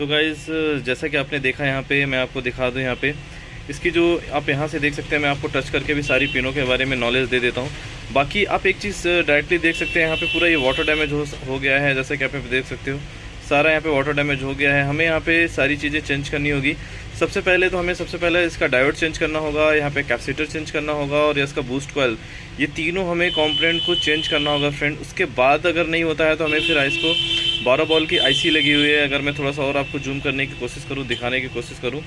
तो गाइज़ जैसा कि आपने देखा यहाँ पे, मैं आपको दिखा दूँ यहाँ पे। इसकी जो आप यहाँ से देख सकते हैं, मैं आपको टच करके भी सारी पिनों के बारे में नॉलेज दे देता हूँ। बाकी आप एक चीज़ डायरेक्टली देख सकते हैं, यहाँ पे पूरा ये वाटर डैमेज हो हो गया है, जैसा कि आप देख सकते हो। सारा यहाँ पे वाटर डैमेज हो गया है। हमें यहाँ पे सारी चीज़ें चेंज करनी होगी। सबसे पहले तो हमें सबसे पहले इसका डायोड चेंज करना होगा, यहाँ पे कैपेसिटर चेंज करना होगा और इसका बूस्ट कॉयल ये तीनों हमें कॉम्पोनेंट को चेंज करना होगा फ्रेंड उसके बाद अगर नहीं होता है तो हमें फिर इसको बारह बॉल की आईसी लगी हुई है। अगर मैं थोड़ा सा और आपको जूम करने की कोशिश करूँ, दिखाने की कोशिश करूँ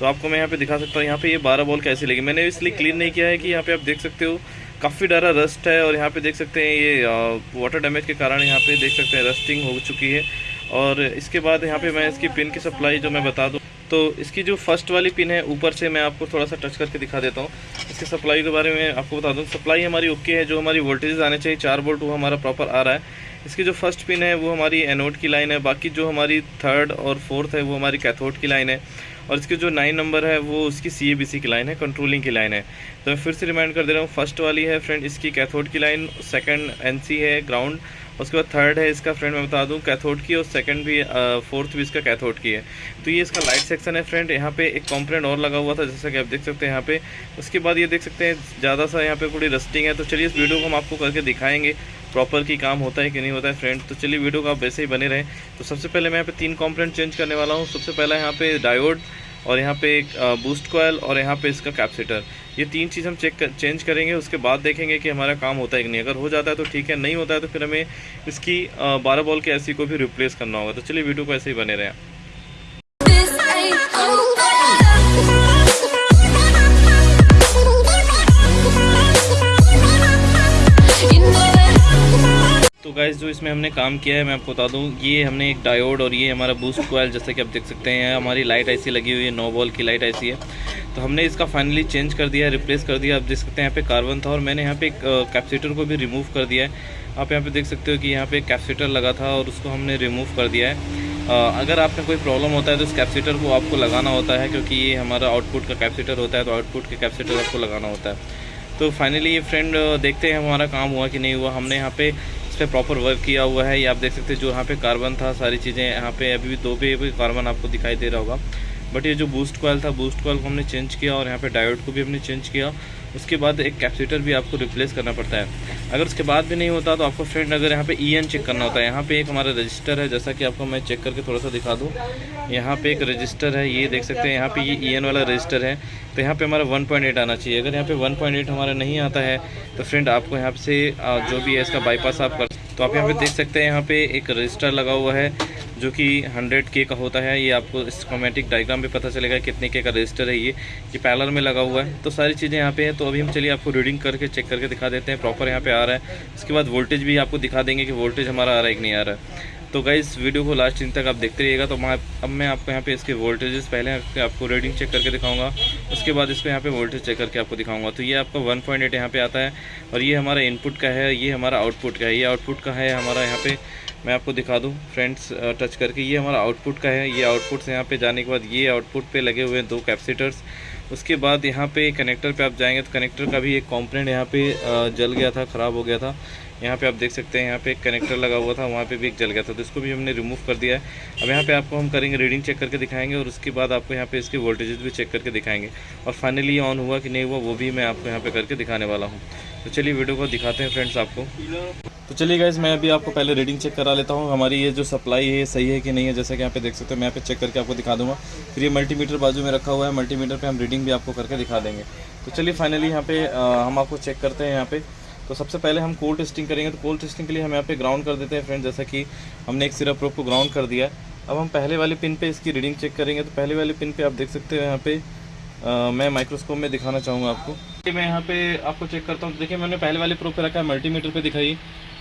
तो आपको मैं यहाँ पे दिखा सकता हूँ। यहाँ पे ये बारह बॉल कैसी लगी। मैंने इसलिए क्लीन नहीं किया है कि यहाँ पे आप देख सकते हो, काफ़ी डरा रस्ट है और यहाँ पे देख सकते हैं ये वाटर डैमेज के कारण यहाँ पे देख सकते हैं रस्टिंग हो चुकी है। और इसके बाद यहाँ पे मैं इसकी पिन की सप्लाई जो मैं बता दूँ तो इसकी जो फ़र्स्ट वाली पिन है, ऊपर से मैं आपको थोड़ा सा टच करके दिखा देता हूँ। इसकी सप्लाई के बारे में आपको बता दूँ सप्लाई हमारी ओके है, जो हमारी वोल्टेज आने चाहिए, चार वोल्ट वो हमारा प्रॉपर आ रहा है। इसकी जो फ़र्स्ट पिन है, वो हमारी एनोड की लाइन है, बाकी जो हमारी थर्ड और फोर्थ है, वो हमारी कैथोड की लाइन है। और इसकी जो नाइन नंबर है, वो उसकी सी ए बी सी की लाइन है कंट्रोलिंग की लाइन है। तो मैं फिर से रिमाइंड कर दे रहा हूँ फ़र्स्ट वाली है फ्रेंड इसकी कैथोड की लाइन सेकंड एन है ग्राउंड उसके बाद थर्ड है, इसका फ्रेंड मैं बता दूँ कैथोड की, और सेकंड भी फोर्थ भी इसका कैथोड की है। तो ये इसका लाइट सेक्शन है फ्रेंड यहाँ पे एक कॉम्पोनेंट और लगा हुआ था, जैसा कि आप देख सकते हैं यहाँ पे। उसके बाद ये देख सकते हैं, ज़्यादा सा यहाँ पे थोड़ी रस्टिंग है तो चलिए इस वीडियो को हम आपको करके दिखाएँगे प्रॉपर की काम होता है कि नहीं होता है फ्रेंड तो चलिए वीडियो को आप वैसे ही बने रहें। तो सबसे पहले मैं यहाँ पे तीन कॉम्पोनेंट चेंज करने वाला हूँ। सबसे पहला यहाँ पे डायोड और यहाँ पे एक बूस्ट कोयल और यहाँ पे इसका कैप्सीटर ये तीन चीज़ हम चेक कर, चेंज करेंगे उसके बाद देखेंगे कि हमारा काम होता है कि नहीं। अगर हो जाता है तो ठीक है नहीं होता है तो फिर हमें इसकी बारह बॉल के ऐसी को भी रिप्लेस करना होगा। तो चलिए वीडियो को ऐसे ही बने रहें। गाइस जो इसमें हमने काम किया है, मैं आपको बता दूँ, ये हमने एक डायोड और ये हमारा बूस्ट कोयल जैसे कि आप देख सकते हैं, हमारी लाइट ऐसी लगी हुई है नो बॉल की लाइट ऐसी है। तो हमने इसका फाइनली चेंज कर दिया रिप्लेस कर दिया। आप देख सकते हैं यहाँ पे कार्बन था और मैंने यहाँ पे एक कैप्सीटर को भी रिमूव कर दिया है। आप यहाँ पे देख सकते हो कि यहाँ पे कैप्सीटर लगा था और उसको हमने रिमूव कर दिया है। अगर आपका कोई प्रॉब्लम होता है तो इस कैप्सीटर को आपको लगाना होता है, क्योंकि ये हमारा आउटपुट का कैप्सीटर होता है तो आउटपुट के कैप्सीटर आपको लगाना होता है। तो फाइनली ये फ्रेंड देखते हैं हमारा काम हुआ कि नहीं हुआ। हमने यहाँ पे पे प्रॉपर वर्क किया हुआ है। ये आप देख सकते हैं जो यहाँ पे कार्बन था, सारी चीज़ें यहाँ पे, अभी भी दो पे भी कार्बन आपको दिखाई दे रहा होगा। बट ये जो बूस्ट कॉयल था बूस्ट कॉयल को हमने चेंज किया और यहाँ पे डायोड को भी हमने चेंज किया। उसके बाद एक कैप्सीटर भी आपको रिप्लेस करना पड़ता है। अगर उसके बाद भी नहीं होता तो आपको फ्रेंड अगर यहाँ पे ई e चेक करना होता है। यहाँ पे एक हमारा रजिस्टर है, जैसा कि आपको मैं चेक करके थोड़ा सा दिखा दूँ। यहाँ पे एक रजिस्टर है, ये देख सकते हैं, यहाँ पे ये ई e वाला रजिस्टर है। तो यहाँ पे हमारा 1.8 आना चाहिए। अगर यहाँ पे 1.8 हमारा नहीं आता है तो फ्रेंड आपको यहाँ से जो भी है, इसका बाईपास आप कर तो आप यहाँ पे देख सकते हैं, यहाँ पे एक रजिस्टर लगा हुआ है। जो कि 100 के का होता है, ये आपको स्कोमेटिक डायग्राम पे पता चलेगा कितने के का रजिस्टर है ये ये पैलर में लगा हुआ है। तो सारी चीज़ें यहाँ पे हैं तो अभी हम चलिए आपको रीडिंग करके चेक करके दिखा देते हैं प्रॉपर यहाँ पे आ रहा है। उसके बाद वोल्टेज भी आपको दिखा देंगे कि वोल्टेज हमारा आ रहा है कि नहीं आ रहा है। तो इस वीडियो को लास्ट दिन तक आप देखते रहिएगा। तो मैं, अब मैं आपको यहाँ पे इसके वोल्टेजेस पहले आपको रीडिंग चेक करके दिखाऊँगा। उसके बाद इसको यहाँ पे वोल्टेज चेक करके आपको दिखाऊँगा। तो ये आपका 1.8 पॉइंट यहाँ पे आता है, और ये हमारा इनपुट का है, ये हमारा आउटपुट का है। ये आउटपुट का है हमारा यहाँ पे मैं आपको दिखा दूँ फ्रेंड्स टच करके। ये हमारा आउटपुट का है। ये आउटपुट से यहाँ पे जाने के बाद ये आउटपुट पे लगे हुए हैं दो कैपेसिटर्स उसके बाद यहाँ पे कनेक्टर पे आप जाएँगे तो कनेक्टर का भी एक कॉम्पोनेंट यहाँ पे जल गया था, ख़राब हो गया था। यहाँ पे आप देख सकते हैं, यहाँ पे एक कनेक्टर लगा हुआ था, वहाँ पे भी एक जल गया था तो इसको भी हमने रिमूव कर दिया है। अब यहाँ पे आपको हम करेंगे रीडिंग चेक करके दिखाएँगे और उसके बाद आपको यहाँ पे इसके वोल्टेजेस भी चेक करके दिखाएँगे। और फाइनली ये ऑन हुआ कि नहीं हुआ, वो भी मैं आपको यहाँ पे करके दिखाने वाला हूँ। तो चलिए वीडियो को दिखाते हैं फ्रेंड्स आपको। तो चलिए गाइज़ मैं अभी आपको पहले रीडिंग चेक करा लेता हूँ। हमारी ये जो सप्लाई है सही है कि नहीं है? जैसे कि यहाँ पे देख सकते हो, मैं यहाँ पे चेक करके आपको दिखा दूँगा। फिर ये मल्टीमीटर बाजू में रखा हुआ है मल्टीमीटर पे हम रीडिंग भी आपको करके दिखा देंगे। तो चलिए फाइनली यहाँ पे हम आपको चेक करते हैं यहाँ पे। तो सबसे पहले हम कोल्ड टेस्टिंग करेंगे तो कोल्ड टेस्टिंग के लिए हम यहाँ पे ग्राउंड कर देते हैं फ्रेंड जैसा कि हमने एक सिरप प्रोप को ग्राउंड कर दिया। अब हम पहले वाले पिन पे इसकी रीडिंग चेक करेंगे तो पहले वाले पिन पे आप देख सकते हो यहाँ पे आ, मैं माइक्रोस्कोप में दिखाना चाहूँगा आपको। मैं यहाँ पे आपको चेक करता हूँ तो देखिए मैंने पहले वाले प्रोप पे रखा है मल्टीमीटर पे दिखाई।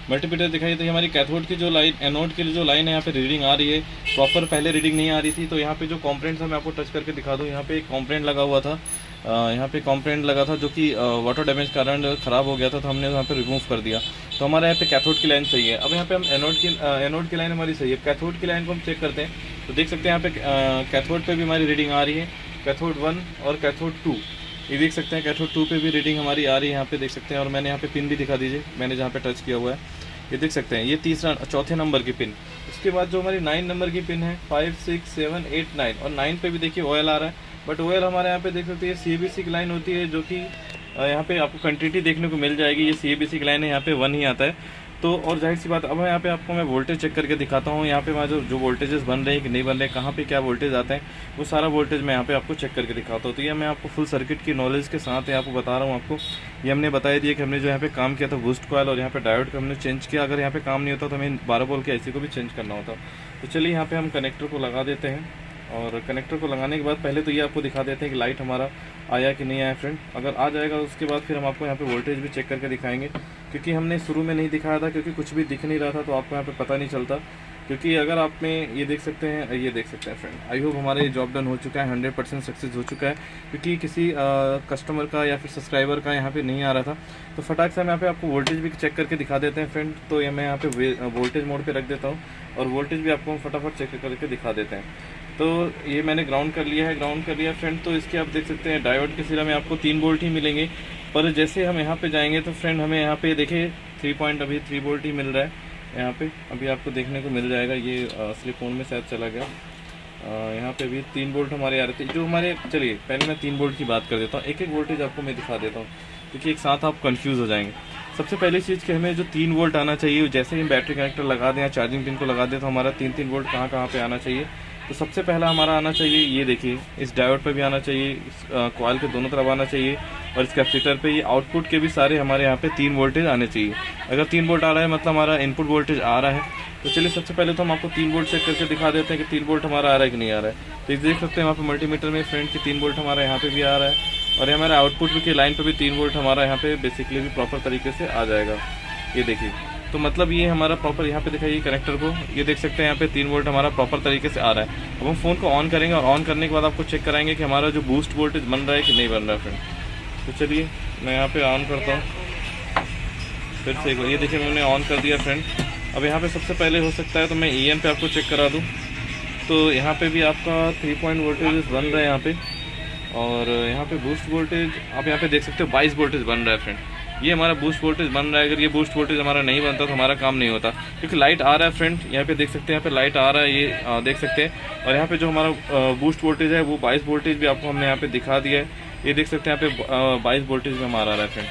मल्टीमीटर दिखाई तो हमारी कैथोड की जो लाइन एनोड की जो लाइन है, यहाँ पे रीडिंग आ रही है। प्रॉपर पहले रीडिंग नहीं आ रही थी तो यहाँ पे जो कॉम्प्रेंट था मैं आपको टच करके दिखा दूँ। यहाँ पे एक कॉम्प्रेंट लगा हुआ था। यहाँ पे कॉम्प्रेंट लगा था जो कि वाटर डैमेज कारण ख़राब हो गया था तो हमने यहाँ पे रिमूव कर दिया। तो हमारे यहाँ पे कैथोड की लाइन सही है अब यहाँ पे हम एनोड की एनोड की लाइन हमारी सही है। कैथोड की लाइन को हम चेक करते हैं। तो देख सकते हैं यहाँ पे कैथोड पे भी हमारी रीडिंग आ रही है। कैथोड वन और कैथोड टू ये देख सकते हैं कैथोड टू पे भी रीडिंग हमारी आ रही है, यहाँ पे देख सकते हैं, और मैंने यहाँ पे पिन भी दिखा दीजिए, मैंने जहाँ पे टच किया हुआ है। ये देख सकते हैं, ये तीसरा, चौथे नंबर की पिन उसके बाद जो हमारी नाइन नंबर की पिन है five six seven eight nine और नाइन पे भी देखिए ऑयल आ रहा है बट ऑयल हमारे यहाँ पे देख सकते हैं सी की लाइन होती है, जो कि यहाँ पे आपको क्वान्टिटी देखने को मिल जाएगी, ये सी की लाइन है, यहाँ पे वन ही आता है। तो और ज़ाहिर सी बात अब यहाँ पे आपको मैं वोल्टेज चेक करके दिखाता हूँ। यहाँ पे वहाँ जो जो वोल्टेजेस बन रहे हैं, कि नहीं बन रहे कहाँ पे क्या वोल्टेज आते हैं, वो सारा वोल्टेज मैं यहाँ पे आपको चेक करके दिखाता हूँ। तो ये मैं आपको फुल सर्किट की नॉलेज के साथ यहाँ पे बता रहा हूँ आपको। ये हमने बताया दिया कि हमने जो यहाँ पे काम किया था बूस्ट कॉयल और यहाँ पे डायोड का हमने चेंज किया। अगर यहाँ पे काम नहीं होता तो हमें बारह बोल के ऐसी को भी चेंज करना होता। तो चलिए यहाँ पे हम कनेक्टर को लगा देते हैं। और कनेक्टर को लगाने के बाद पहले तो ये आपको दिखा देते हैं कि लाइट हमारा आया कि नहीं आया फ्रेंड अगर आ जाएगा उसके बाद फिर हम आपको यहाँ पे वोल्टेज भी चेक करके दिखाएँगे। क्योंकि हमने शुरू में नहीं दिखाया था क्योंकि कुछ भी दिख नहीं रहा था तो आपको यहाँ पे पता नहीं चलता। क्योंकि अगर आप में ये देख सकते हैं ये देख सकते हैं फ्रेंड आई होप हमारा ये जॉब डन हो चुका है हंड्रेड परसेंट सक्सेस हो चुका है। क्योंकि किसी आ, कस्टमर का या फिर सब्सक्राइबर का यहाँ पे नहीं आ रहा था। तो फटाक से हम यहाँ पे आपको वोल्टेज भी चेक करके दिखा देते हैं फ्रेंड तो ये मैं यहाँ पे वोल्टेज मोड पे रख देता हूँ और वोल्टेज भी आपको हम फटाफट चेक करके दिखा देते हैं। तो ये मैंने ग्राउंड कर लिया है ग्राउंड कर लिया फ्रेंड तो इसके आप देख सकते हैं डायोड के सिरा में आपको तीन बोल्ट ही मिलेंगे। पर जैसे हम यहाँ पे जाएँगे तो फ्रेंड हमें यहाँ पे देखिए थ्री पॉइंट अभी थ्री बोल्ट ही मिल रहा है यहाँ पे। अभी आपको देखने को मिल जाएगा, ये असली फ़ोन में शायद चला गया। यहाँ पे भी तीन बोल्ट हमारे आ रहे थे। जो हमारे, चलिए, पहले मैं तीन बोल्ट की बात कर देता हूँ। एक एक वोल्टेज आपको मैं दिखा देता हूँ। क्योंकि एक साथ आप कंफ्यूज हो जाएँगे। सबसे पहली चीज़ कि हमें जो तीन वोल्ट आना चाहिए जैसे ही बैटरी कनेक्टर लगा दें या चार्जिंग पिन को लगा दें तो हमारा तीन तीन वोल्ट कहाँ कहाँ पे आना चाहिए। तो सबसे पहला हमारा आना चाहिए, ये देखिए, इस डायोड पे भी आना चाहिए कॉयल के दोनों तरफ़ आना चाहिए, और इस कैपेसिटर पे ये आउटपुट के भी सारे हमारे यहाँ पे तीन वोल्टेज आने चाहिए। अगर तीन वोल्ट आ रहा है मतलब हमारा इनपुट वोल्टेज आ रहा है। तो चलिए, सबसे पहले तो हम आपको तीन वोल्ट चेक करके दिखा देते हैं कि तीन वोल्ट हमारा आ रहा है कि नहीं आ रहा है। तो ये देख सकते हैं, वहाँ पे मल्टीमीटर में फ्रंट की तीन वोल्ट हमारा यहाँ पर भी आ रहा है, और ये हमारे आउटपुट की लाइन पर भी तीन वोल्ट हमारा यहाँ पे बेसिकली भी प्रॉपर तरीके से आ जाएगा। ये देखिए। तो मतलब ये हमारा प्रॉपर यहाँ पे दिखाइए कनेक्टर को। ये देख सकते हैं यहाँ पे तीन वोल्ट हमारा प्रॉपर तरीके से आ रहा है। अब हम फ़ोन को ऑन करेंगे और ऑन करने के बाद आपको चेक कराएँगे कि हमारा जो बूस्ट वोल्टेज बन रहा है कि नहीं बन रहा है फ्रेंड तो चलिए, मैं यहाँ पे ऑन करता हूँ। फिर से एक बार, ये देखिए मैंने ऑन कर दिया फ्रेंड अब यहाँ पे सबसे पहले हो सकता है तो मैं ई पे आपको चेक करा दूँ। तो यहाँ पे भी आपका थ्री पॉइंट वोल्टेज बन रहा है यहाँ पे। और यहाँ पे बूस्ट वोल्टेज आप यहाँ पे देख सकते हो बाईस वोल्टेज बन रहा है फ्रेंड ये हमारा बूस्ट वोल्टेज बन रहा है। अगर ये बूस्ट वोल्टेज हमारा नहीं बनता तो हमारा काम नहीं होता। क्योंकि लाइट आ रहा है फ्रेंड यहाँ पे देख सकते हैं यहाँ पे लाइट आ रहा है ये आ, देख सकते हैं। और यहाँ पे जो हमारा बूस्ट वोल्टेज है वो बाईस वोल्टेज भी आपको हमने यहाँ पे दिखा दिया है। ये देख सकते हैं यहाँ पे बाईस वोल्टेज भी हमारा आ रहा है फ्रेंड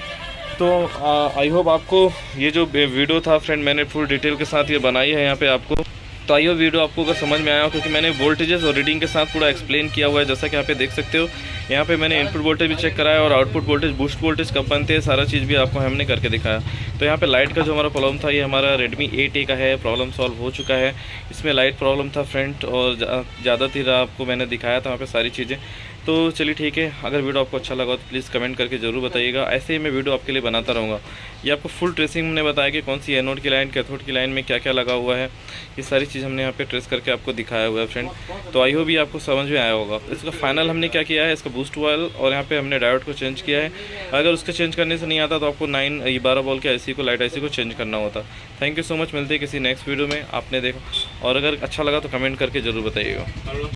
तो आई होप आपको ये जो वीडियो था फ्रेंड मैंने फुल डिटेल के साथ ये बनाई है यहाँ पे आपको। तो आइए वीडियो आपको अगर समझ में आया हो क्योंकि मैंने वोल्टेजेस और रीडिंग के साथ पूरा एक्सप्लेन किया हुआ है जैसा कि यहाँ पे देख सकते हो। यहाँ पे मैंने इनपुट वोल्टेज भी चेक कराया और आउटपुट वोल्टेज बूस्ट वोल्टेज कब बनते हैं सारा चीज़ भी आपको हमने करके दिखाया। तो यहाँ पे लाइट का जो हमारा प्रॉब्लम था ये हमारा रेडमी एट ए का है प्रॉब्लम सॉल्व हो चुका है। इसमें लाइट प्रॉब्लम था फ्रंट और ज़्यादा जा, थी आपको मैंने दिखाया था वहाँ पर सारी चीज़ें। तो चलिए ठीक है, अगर वीडियो आपको अच्छा लगा तो प्लीज़ कमेंट करके ज़रूर बताइएगा। ऐसे ही मैं वीडियो आपके लिए बनाता रहूँगा। ये आपको फुल ट्रेसिंग हमने बताया कि कौन सी एनोड की लाइन कैथोड की लाइन में क्या क्या लगा हुआ है। ये सारी चीज़ हमने यहाँ पे ट्रेस करके आपको दिखाया हुआ है फ्रेंड तो आई होप भी आपको समझ में आया होगा। इसका फाइनल हमने क्या किया है? इसका बूस्ट ऑयल और यहाँ पर हमने डायोड को चेंज किया है। अगर उसके चेंज करने से नहीं आता तो आपको नाइन ये बारह बॉल के आईसी को लाइट आई को चेंज करना होता। थैंक यू सो मच मिलते हैं किसी नेक्स्ट वीडियो में। आपने देखा। और अगर अच्छा लगा तो कमेंट करके ज़रूर बताइएगा।